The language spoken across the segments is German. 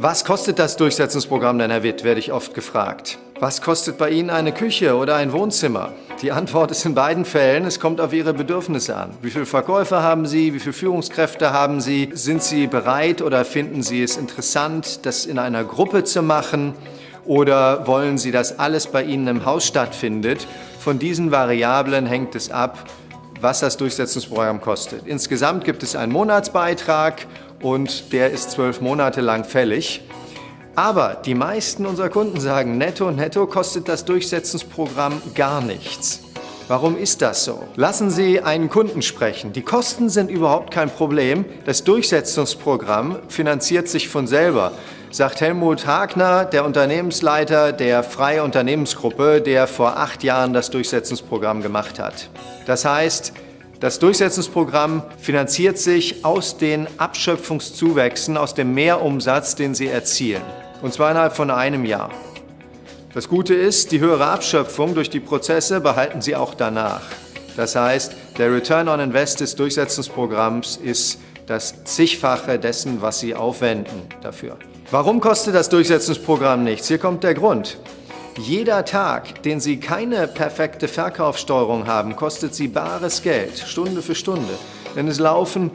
Was kostet das Durchsetzungsprogramm denn, Herr Witt, werde ich oft gefragt. Was kostet bei Ihnen eine Küche oder ein Wohnzimmer? Die Antwort ist in beiden Fällen, es kommt auf Ihre Bedürfnisse an. Wie viele Verkäufer haben Sie? Wie viele Führungskräfte haben Sie? Sind Sie bereit oder finden Sie es interessant, das in einer Gruppe zu machen? Oder wollen Sie, dass alles bei Ihnen im Haus stattfindet? Von diesen Variablen hängt es ab, was das Durchsetzungsprogramm kostet. Insgesamt gibt es einen Monatsbeitrag und der ist zwölf Monate lang fällig. Aber die meisten unserer Kunden sagen, netto, netto kostet das Durchsetzungsprogramm gar nichts. Warum ist das so? Lassen Sie einen Kunden sprechen. Die Kosten sind überhaupt kein Problem. Das Durchsetzungsprogramm finanziert sich von selber, sagt Helmut Hagner, der Unternehmensleiter der Freie Unternehmensgruppe, der vor acht Jahren das Durchsetzungsprogramm gemacht hat. Das heißt, das Durchsetzungsprogramm finanziert sich aus den Abschöpfungszuwächsen, aus dem Mehrumsatz, den Sie erzielen. Und zwar innerhalb von einem Jahr. Das Gute ist, die höhere Abschöpfung durch die Prozesse behalten Sie auch danach. Das heißt, der Return on Invest des Durchsetzungsprogramms ist das zigfache dessen, was Sie aufwenden dafür. Warum kostet das Durchsetzungsprogramm nichts? Hier kommt der Grund. Jeder Tag, den Sie keine perfekte Verkaufssteuerung haben, kostet Sie bares Geld, Stunde für Stunde. Denn es laufen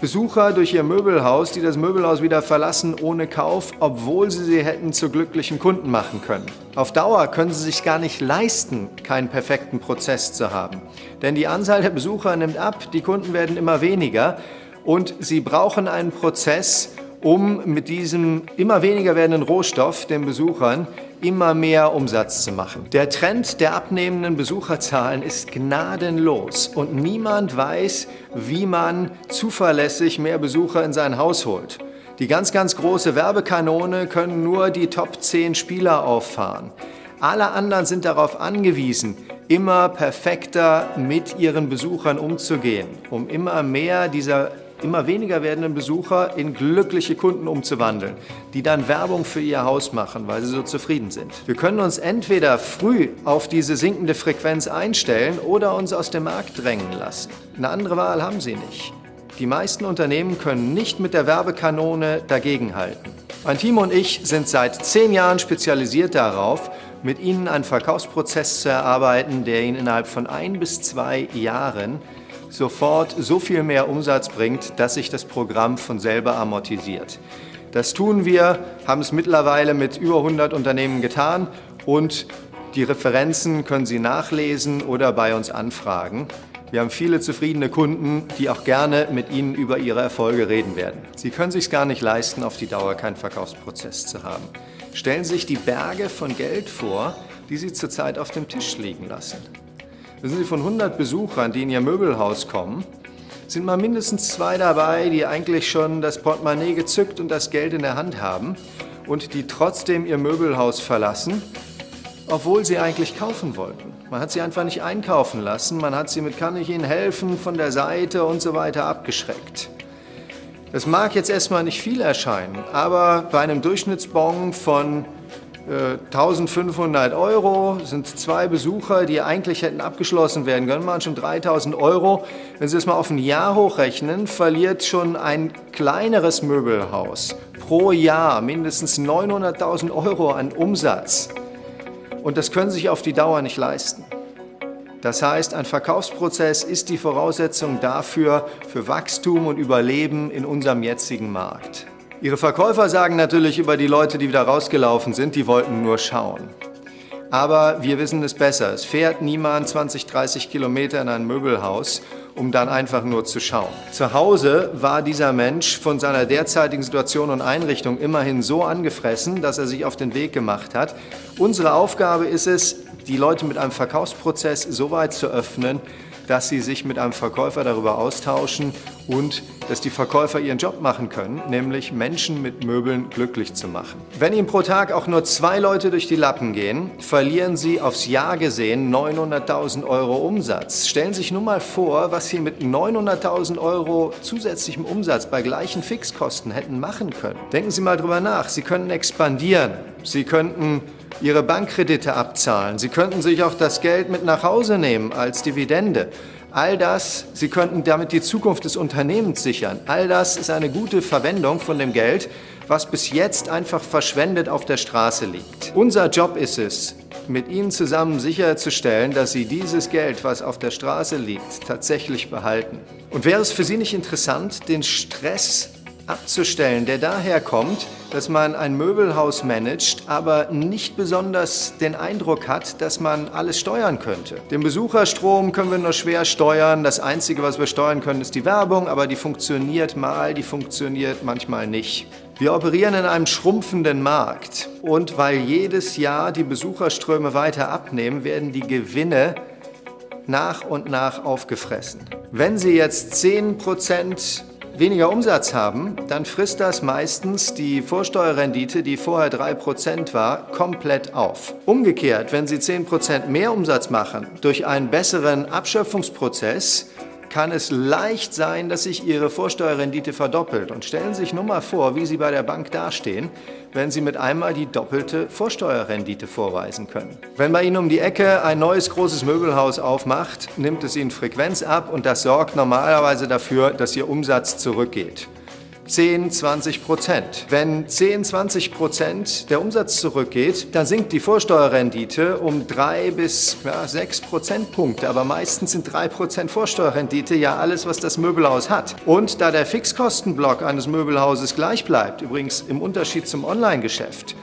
Besucher durch Ihr Möbelhaus, die das Möbelhaus wieder verlassen ohne Kauf, obwohl Sie sie hätten zu glücklichen Kunden machen können. Auf Dauer können Sie sich gar nicht leisten, keinen perfekten Prozess zu haben. Denn die Anzahl der Besucher nimmt ab, die Kunden werden immer weniger und Sie brauchen einen Prozess, um mit diesem immer weniger werdenden Rohstoff, den Besuchern, immer mehr Umsatz zu machen. Der Trend der abnehmenden Besucherzahlen ist gnadenlos und niemand weiß, wie man zuverlässig mehr Besucher in sein Haus holt. Die ganz, ganz große Werbekanone können nur die Top 10 Spieler auffahren. Alle anderen sind darauf angewiesen, immer perfekter mit ihren Besuchern umzugehen, um immer mehr dieser immer weniger werdenden Besucher in glückliche Kunden umzuwandeln, die dann Werbung für ihr Haus machen, weil sie so zufrieden sind. Wir können uns entweder früh auf diese sinkende Frequenz einstellen oder uns aus dem Markt drängen lassen. Eine andere Wahl haben sie nicht. Die meisten Unternehmen können nicht mit der Werbekanone dagegenhalten. Mein Team und ich sind seit zehn Jahren spezialisiert darauf, mit Ihnen einen Verkaufsprozess zu erarbeiten, der Ihnen innerhalb von ein bis zwei Jahren sofort so viel mehr Umsatz bringt, dass sich das Programm von selber amortisiert. Das tun wir, haben es mittlerweile mit über 100 Unternehmen getan und die Referenzen können Sie nachlesen oder bei uns anfragen. Wir haben viele zufriedene Kunden, die auch gerne mit Ihnen über ihre Erfolge reden werden. Sie können sich gar nicht leisten, auf die Dauer keinen Verkaufsprozess zu haben. Stellen Sie sich die Berge von Geld vor, die Sie zurzeit auf dem Tisch liegen lassen. Wissen Sie, von 100 Besuchern, die in Ihr Möbelhaus kommen, sind mal mindestens zwei dabei, die eigentlich schon das Portemonnaie gezückt und das Geld in der Hand haben und die trotzdem ihr Möbelhaus verlassen, obwohl sie eigentlich kaufen wollten. Man hat sie einfach nicht einkaufen lassen, man hat sie mit kann ich Ihnen helfen von der Seite und so weiter abgeschreckt. Das mag jetzt erstmal nicht viel erscheinen, aber bei einem Durchschnittsbon von 1500 Euro, sind zwei Besucher, die eigentlich hätten abgeschlossen werden können, waren schon 3000 Euro. Wenn Sie das mal auf ein Jahr hochrechnen, verliert schon ein kleineres Möbelhaus pro Jahr mindestens 900.000 Euro an Umsatz. Und das können Sie sich auf die Dauer nicht leisten. Das heißt, ein Verkaufsprozess ist die Voraussetzung dafür, für Wachstum und Überleben in unserem jetzigen Markt. Ihre Verkäufer sagen natürlich über die Leute, die wieder rausgelaufen sind, die wollten nur schauen. Aber wir wissen es besser. Es fährt niemand 20, 30 Kilometer in ein Möbelhaus, um dann einfach nur zu schauen. Zu Hause war dieser Mensch von seiner derzeitigen Situation und Einrichtung immerhin so angefressen, dass er sich auf den Weg gemacht hat. Unsere Aufgabe ist es, die Leute mit einem Verkaufsprozess so weit zu öffnen, dass sie sich mit einem Verkäufer darüber austauschen und dass die Verkäufer ihren Job machen können, nämlich Menschen mit Möbeln glücklich zu machen. Wenn Ihnen pro Tag auch nur zwei Leute durch die Lappen gehen, verlieren Sie aufs Jahr gesehen 900.000 Euro Umsatz. Stellen Sie sich nur mal vor, was Sie mit 900.000 Euro zusätzlichem Umsatz bei gleichen Fixkosten hätten machen können. Denken Sie mal drüber nach. Sie könnten expandieren. Sie könnten Ihre Bankkredite abzahlen. Sie könnten sich auch das Geld mit nach Hause nehmen als Dividende. All das, Sie könnten damit die Zukunft des Unternehmens sichern. All das ist eine gute Verwendung von dem Geld, was bis jetzt einfach verschwendet auf der Straße liegt. Unser Job ist es, mit Ihnen zusammen sicherzustellen, dass Sie dieses Geld, was auf der Straße liegt, tatsächlich behalten. Und wäre es für Sie nicht interessant, den Stress abzustellen, der daher kommt, dass man ein Möbelhaus managt, aber nicht besonders den Eindruck hat, dass man alles steuern könnte. Den Besucherstrom können wir nur schwer steuern. Das Einzige, was wir steuern können, ist die Werbung, aber die funktioniert mal, die funktioniert manchmal nicht. Wir operieren in einem schrumpfenden Markt und weil jedes Jahr die Besucherströme weiter abnehmen, werden die Gewinne nach und nach aufgefressen. Wenn Sie jetzt 10 Prozent weniger Umsatz haben, dann frisst das meistens die Vorsteuerrendite, die vorher 3% war, komplett auf. Umgekehrt, wenn Sie 10% mehr Umsatz machen durch einen besseren Abschöpfungsprozess, kann es leicht sein, dass sich Ihre Vorsteuerrendite verdoppelt. Und stellen Sie sich nur mal vor, wie Sie bei der Bank dastehen, wenn Sie mit einmal die doppelte Vorsteuerrendite vorweisen können. Wenn bei Ihnen um die Ecke ein neues großes Möbelhaus aufmacht, nimmt es Ihnen Frequenz ab und das sorgt normalerweise dafür, dass Ihr Umsatz zurückgeht. 10, 20 Prozent. Wenn 10, 20 Prozent der Umsatz zurückgeht, dann sinkt die Vorsteuerrendite um 3 bis ja, 6 Prozentpunkte. Aber meistens sind 3 Prozent Vorsteuerrendite ja alles, was das Möbelhaus hat. Und da der Fixkostenblock eines Möbelhauses gleich bleibt, übrigens im Unterschied zum Online-Geschäft,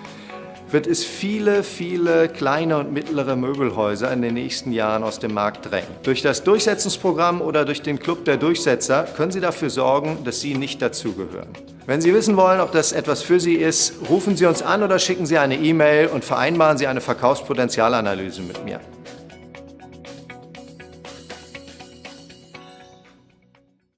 wird es viele, viele kleine und mittlere Möbelhäuser in den nächsten Jahren aus dem Markt drängen. Durch das Durchsetzungsprogramm oder durch den Club der Durchsetzer können Sie dafür sorgen, dass Sie nicht dazugehören. Wenn Sie wissen wollen, ob das etwas für Sie ist, rufen Sie uns an oder schicken Sie eine E-Mail und vereinbaren Sie eine Verkaufspotenzialanalyse mit mir.